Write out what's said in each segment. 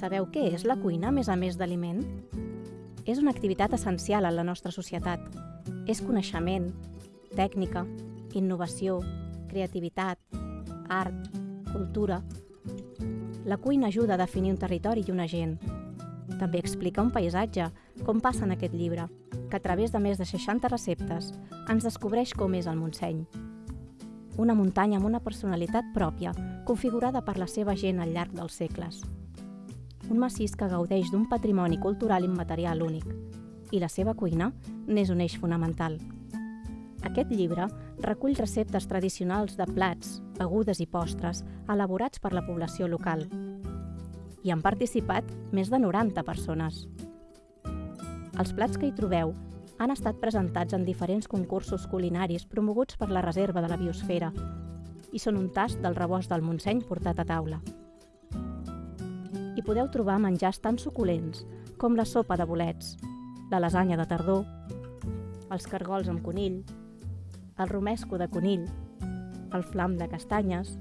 Sabeu què és la cuina més a més d'aliment? És una activitat essencial en la nostra societat. És coneixement, tècnica, innovació, creativitat, art, cultura. La cuina ajuda a definir un territori i una gent. També explica un paisatge, com passa en aquest llibre, que a través de més de 60 receptes ens descobreix com és el Montseny. Una muntanya amb una personalitat pròpia, configurada per la seva gent al llarg dels segles. Un massís que gaudeix d'un patrimoni cultural immaterial únic, i la seva cuina n'és un eix fonamental. Aquest llibre recull receptes tradicionals de plats, begudes i postres elaborats per la població local. Hi han participat més de 90 persones. Els plats que hi trobeu han estat presentats en diferents concursos culinaris promoguts per la Reserva de la Biosfera i són un tast del rebost del Montseny portat a taula. Hi podeu trobar menjars tan suculents com la sopa de bolets, la lasanya de tardor, els cargols amb conill, el romesco de conill, el flam de castanyes,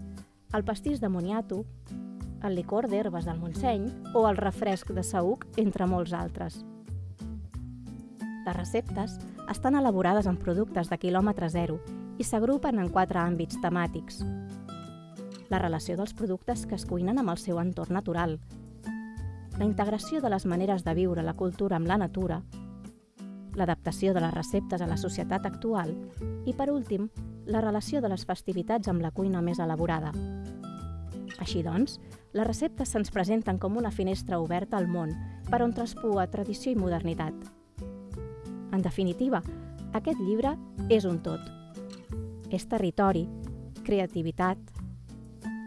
el pastís de moniato, el licor d'herbes del Montseny o el refresc de saüc, entre molts altres. Les receptes estan elaborades amb productes de quilòmetre zero i s'agrupen en quatre àmbits temàtics. La relació dels productes que es cuinen amb el seu entorn natural, la integració de les maneres de viure la cultura amb la natura, l'adaptació de les receptes a la societat actual i, per últim, la relació de les festivitats amb la cuina més elaborada. Així doncs, les receptes se'ns presenten com una finestra oberta al món per on traspua tradició i modernitat. En definitiva, aquest llibre és un tot. És territori, creativitat,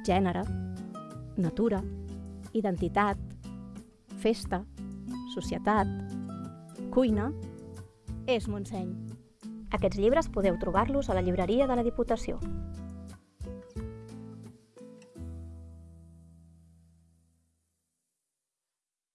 gènere, natura, identitat, festa, societat, cuina, és Montseny. Aquests llibres podeu trobar-los a la llibreria de la Diputació.